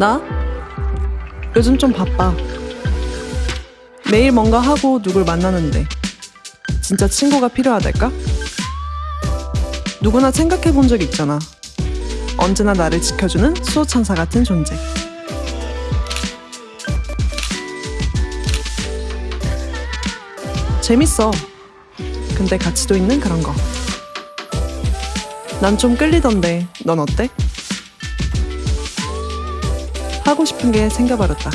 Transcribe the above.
나? 요즘 좀 바빠. 매일 뭔가 하고 누굴 만나는데 진짜 친구가 필요하달까? 누구나 생각해 본 적 있잖아. 언제나 나를 지켜주는 수호천사 같은 존재. 재밌어. 근데 가치도 있는 그런 거. 난 좀 끌리던데, 넌 어때? 하고 싶은 게 생겨버렸다.